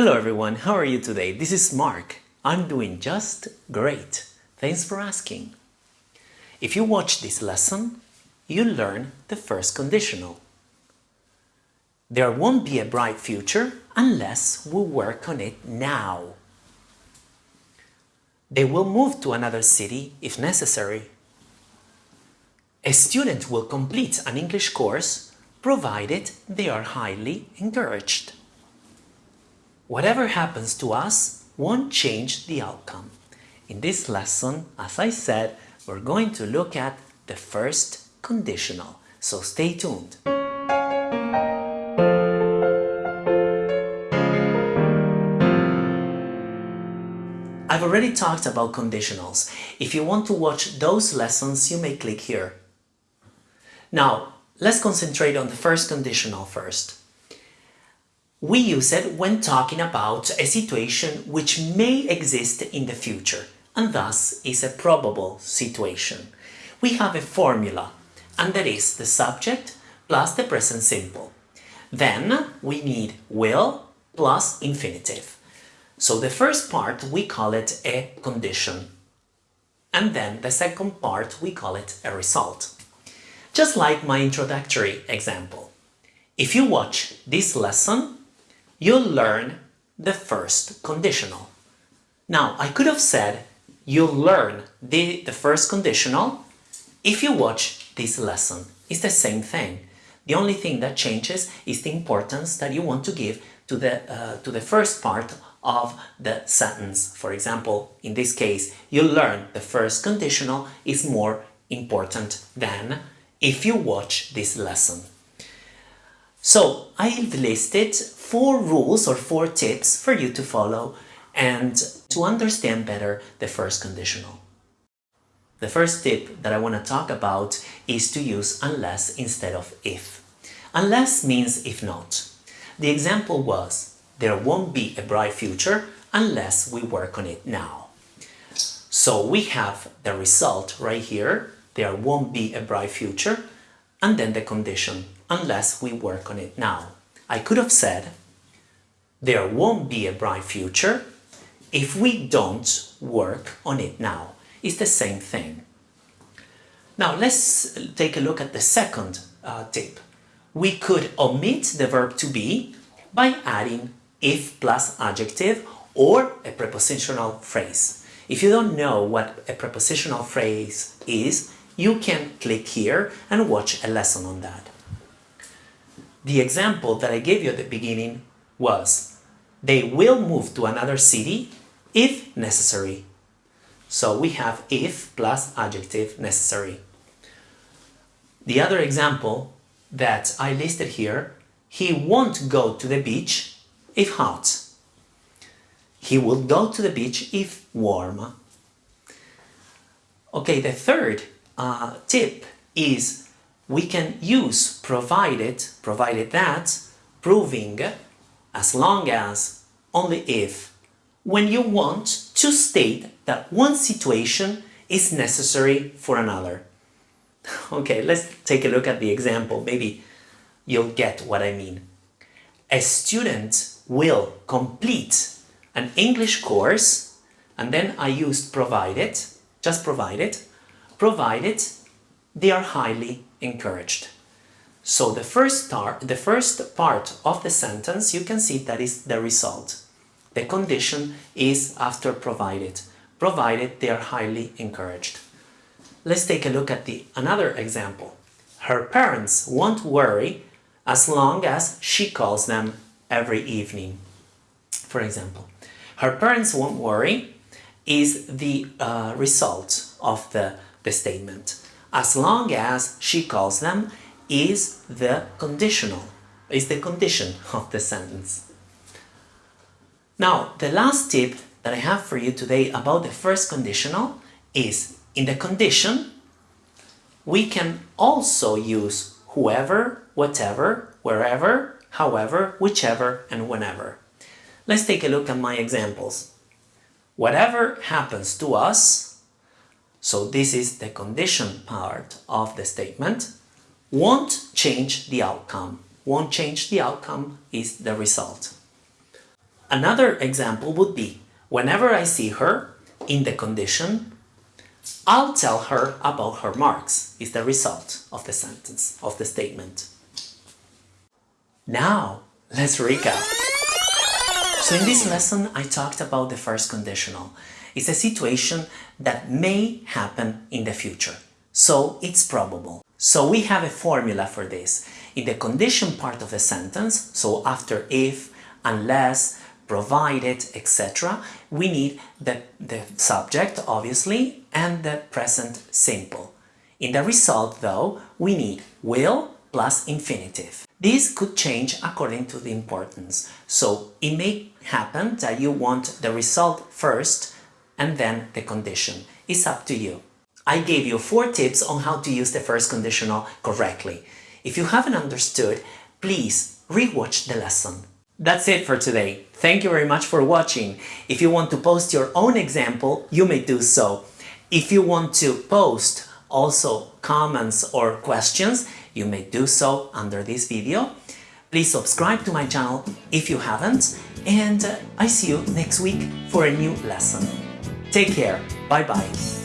Hello everyone, how are you today? This is Mark. I'm doing just great. Thanks for asking. If you watch this lesson, you'll learn the first conditional. There won't be a bright future unless we work on it now. They will move to another city if necessary. A student will complete an English course provided they are highly encouraged. Whatever happens to us won't change the outcome. In this lesson, as I said, we're going to look at the first conditional, so stay tuned. I've already talked about conditionals. If you want to watch those lessons, you may click here. Now, let's concentrate on the first conditional first. We use it when talking about a situation which may exist in the future and thus is a probable situation. We have a formula and that is the subject plus the present simple. Then we need will plus infinitive. So the first part we call it a condition and then the second part we call it a result. Just like my introductory example. If you watch this lesson, you'll learn the first conditional. Now, I could have said you'll learn the, the first conditional if you watch this lesson. It's the same thing. The only thing that changes is the importance that you want to give to the, uh, to the first part of the sentence. For example, in this case, you'll learn the first conditional is more important than if you watch this lesson. So I've listed four rules or four tips for you to follow and to understand better the first conditional. The first tip that I want to talk about is to use unless instead of if. Unless means if not. The example was, there won't be a bright future unless we work on it now. So we have the result right here, there won't be a bright future, and then the condition, unless we work on it now. I could have said, there won't be a bright future if we don't work on it now. It's the same thing. Now let's take a look at the second uh, tip. We could omit the verb to be by adding if plus adjective or a prepositional phrase. If you don't know what a prepositional phrase is, you can click here and watch a lesson on that. The example that I gave you at the beginning was they will move to another city if necessary. So we have if plus adjective necessary. The other example that I listed here, he won't go to the beach if hot. He will go to the beach if warm. Okay, the third uh, tip is we can use provided, provided that, proving as long as, only if, when you want to state that one situation is necessary for another. Okay, let's take a look at the example. Maybe you'll get what I mean. A student will complete an English course and then I used provided, just provided, provided they are highly encouraged. So the first, the first part of the sentence, you can see that is the result. The condition is after provided, provided they are highly encouraged. Let's take a look at the another example. Her parents won't worry as long as she calls them every evening. For example, her parents won't worry is the uh, result of the, the statement as long as she calls them is the conditional, is the condition of the sentence. Now, the last tip that I have for you today about the first conditional is in the condition, we can also use whoever, whatever, wherever, however, whichever, and whenever. Let's take a look at my examples. Whatever happens to us so this is the condition part of the statement. Won't change the outcome. Won't change the outcome is the result. Another example would be, whenever I see her in the condition, I'll tell her about her marks, is the result of the sentence, of the statement. Now, let's recap. So in this lesson, I talked about the first conditional. It's a situation that may happen in the future. So it's probable. So we have a formula for this. In the condition part of the sentence, so after if, unless, provided, etc., we need the, the subject, obviously, and the present simple. In the result, though, we need will plus infinitive. This could change according to the importance. So it may happen that you want the result first and then the condition. It's up to you. I gave you four tips on how to use the first conditional correctly. If you haven't understood, please rewatch the lesson. That's it for today. Thank you very much for watching. If you want to post your own example, you may do so. If you want to post also comments or questions, you may do so under this video. Please subscribe to my channel if you haven't and uh, I see you next week for a new lesson. Take care. Bye bye.